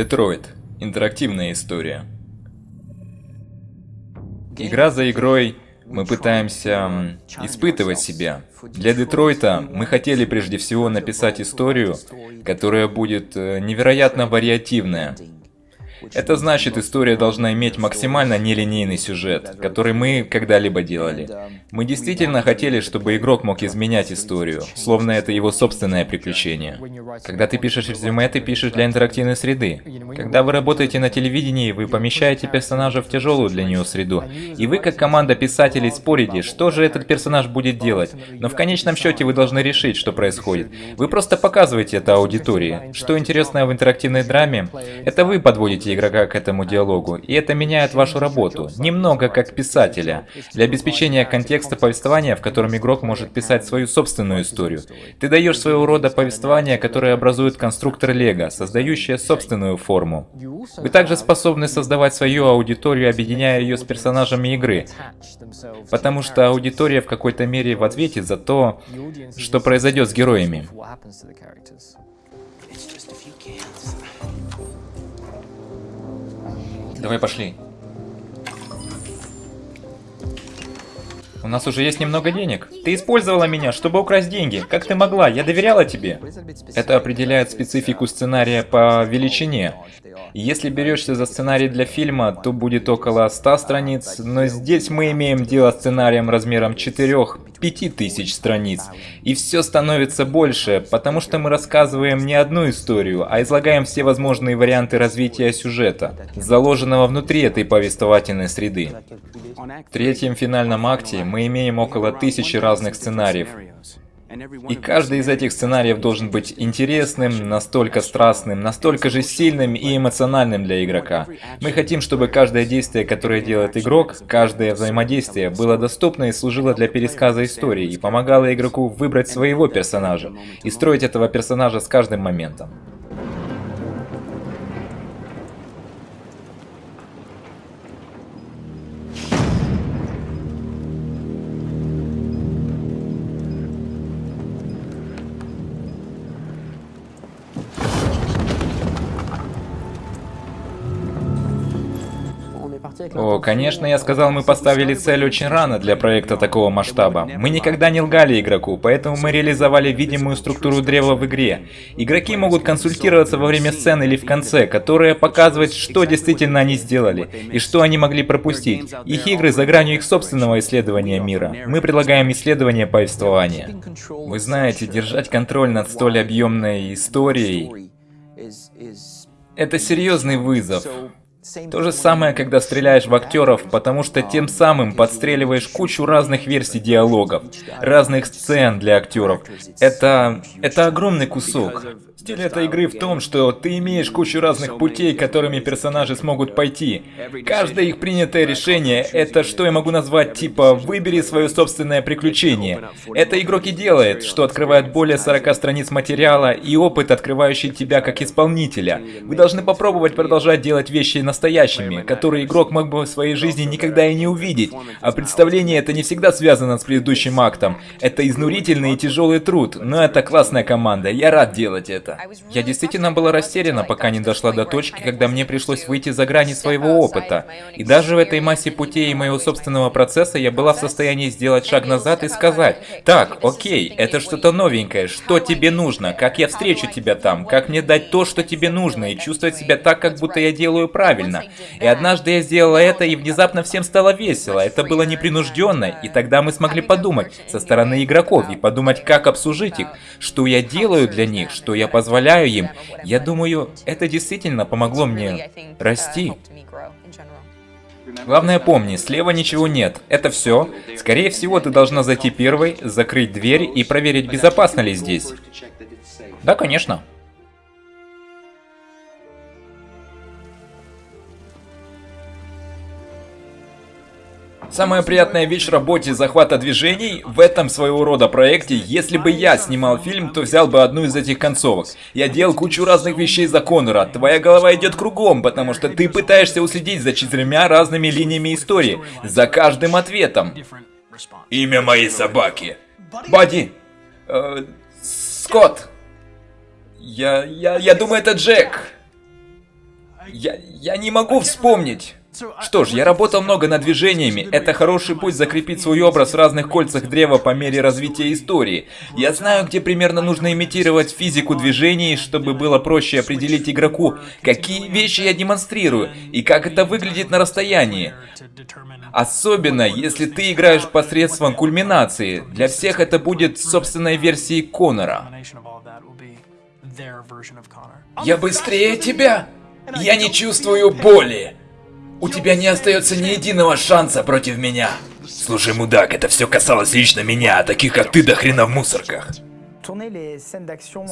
Детройт. Интерактивная история. Игра за игрой мы пытаемся испытывать себя. Для Детройта мы хотели прежде всего написать историю, которая будет э, невероятно вариативная, это значит, история должна иметь максимально нелинейный сюжет, который мы когда-либо делали. Мы действительно хотели, чтобы игрок мог изменять историю, словно это его собственное приключение. Когда ты пишешь резюме, ты пишешь для интерактивной среды. Когда вы работаете на телевидении, вы помещаете персонажа в тяжелую для нее среду. И вы, как команда писателей, спорите, что же этот персонаж будет делать. Но в конечном счете вы должны решить, что происходит. Вы просто показываете это аудитории. Что интересно в интерактивной драме, это вы подводите игрока к этому диалогу, и это меняет вашу работу, немного как писателя, для обеспечения контекста повествования, в котором игрок может писать свою собственную историю. Ты даешь своего рода повествование, которое образует конструктор Лего, создающее собственную форму. Вы также способны создавать свою аудиторию, объединяя ее с персонажами игры, потому что аудитория в какой-то мере в ответе за то, что произойдет с героями. Давай пошли. У нас уже есть немного денег. Ты использовала меня, чтобы украсть деньги. Как ты могла? Я доверяла тебе. Это определяет специфику сценария по величине. Если берешься за сценарий для фильма, то будет около 100 страниц, но здесь мы имеем дело с сценарием размером 4-5 тысяч страниц. И все становится больше, потому что мы рассказываем не одну историю, а излагаем все возможные варианты развития сюжета, заложенного внутри этой повествовательной среды. В третьем финальном акте мы имеем около тысячи разных сценариев. И каждый из этих сценариев должен быть интересным, настолько страстным, настолько же сильным и эмоциональным для игрока. Мы хотим, чтобы каждое действие, которое делает игрок, каждое взаимодействие было доступно и служило для пересказа истории и помогало игроку выбрать своего персонажа и строить этого персонажа с каждым моментом. О, конечно, я сказал, мы поставили цель очень рано для проекта такого масштаба. Мы никогда не лгали игроку, поэтому мы реализовали видимую структуру древа в игре. Игроки могут консультироваться во время сцены или в конце, которая показывает, что действительно они сделали, и что они могли пропустить. Их игры за гранью их собственного исследования мира. Мы предлагаем исследование повествования. Вы знаете, держать контроль над столь объемной историей... Это серьезный вызов. То же самое, когда стреляешь в актеров, потому что тем самым подстреливаешь кучу разных версий диалогов, разных сцен для актеров. Это... это огромный кусок. Стиль этой игры в том, что ты имеешь кучу разных путей, которыми персонажи смогут пойти. Каждое их принятое решение — это что я могу назвать типа «выбери свое собственное приключение». Это игрок и делает, что открывает более 40 страниц материала и опыт, открывающий тебя как исполнителя. Вы должны попробовать продолжать делать вещи настоящими, которые игрок мог бы в своей жизни никогда и не увидеть. А представление это не всегда связано с предыдущим актом. Это изнурительный и тяжелый труд, но это классная команда, я рад делать это это. Я действительно была растеряна, пока не дошла до точки, когда мне пришлось выйти за грани своего опыта. И даже в этой массе путей и моего собственного процесса я была в состоянии сделать шаг назад и сказать, так, окей, это что-то новенькое, что тебе нужно, как я встречу тебя там, как мне дать то, что тебе нужно, и чувствовать себя так, как будто я делаю правильно. И однажды я сделала это, и внезапно всем стало весело, это было непринужденно, и тогда мы смогли подумать со стороны игроков и подумать, как обсужить их, что я делаю для них, что я позволяю им, я думаю, это действительно помогло мне расти. Главное помни, слева ничего нет. Это все. Скорее всего, ты должна зайти первой, закрыть дверь и проверить, безопасно ли здесь. Да, конечно. Самая приятная вещь в работе захвата движений в этом своего рода проекте, если бы я снимал фильм, то взял бы одну из этих концовок. Я делал кучу разных вещей за Конора, твоя голова идет кругом, потому что ты пытаешься уследить за четырьмя разными линиями истории, за каждым ответом. Имя моей собаки. Бадди. Э, Скотт. Я, я, я думаю, это Джек. Я, я не могу вспомнить. Что ж, я работал много над движениями. Это хороший путь закрепить свой образ в разных кольцах древа по мере развития истории. Я знаю, где примерно нужно имитировать физику движений, чтобы было проще определить игроку, какие вещи я демонстрирую и как это выглядит на расстоянии. Особенно, если ты играешь посредством кульминации. Для всех это будет собственной версией Конора. Я быстрее тебя! Я не чувствую боли! У тебя не остается ни единого шанса против меня. Слушай, мудак, это все касалось лично меня, а таких как ты до хрена в мусорках.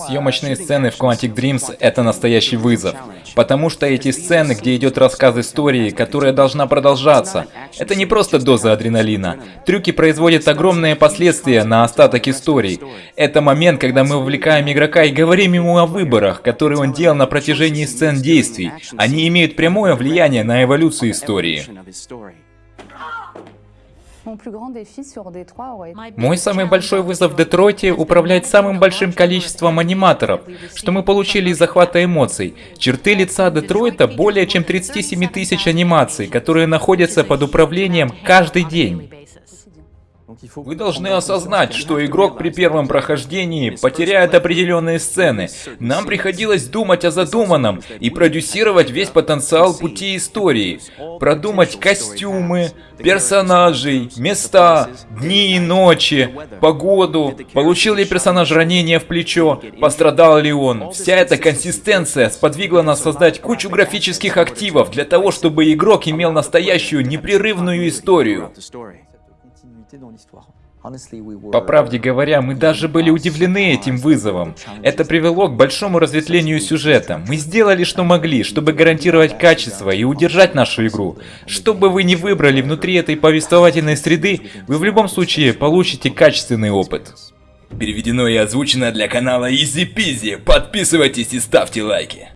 Съемочные сцены в Quantic Dreams — это настоящий вызов. Потому что эти сцены, где идет рассказ истории, которая должна продолжаться, это не просто доза адреналина. Трюки производят огромные последствия на остаток истории. Это момент, когда мы вовлекаем игрока и говорим ему о выборах, которые он делал на протяжении сцен действий. Они имеют прямое влияние на эволюцию истории. Мой самый большой вызов в Детройте — управлять самым большим количеством аниматоров, что мы получили из захвата эмоций. Черты лица Детройта более чем 37 тысяч анимаций, которые находятся под управлением каждый день. Вы должны осознать, что игрок при первом прохождении потеряет определенные сцены. Нам приходилось думать о задуманном и продюсировать весь потенциал пути истории. Продумать костюмы, персонажей, места, дни и ночи, погоду, получил ли персонаж ранение в плечо, пострадал ли он. Вся эта консистенция сподвигла нас создать кучу графических активов для того, чтобы игрок имел настоящую непрерывную историю. По правде говоря, мы даже были удивлены этим вызовом. Это привело к большому разветвлению сюжета. Мы сделали, что могли, чтобы гарантировать качество и удержать нашу игру. Что бы вы ни выбрали внутри этой повествовательной среды, вы в любом случае получите качественный опыт. Переведено и озвучено для канала Easy Peasy. Подписывайтесь и ставьте лайки.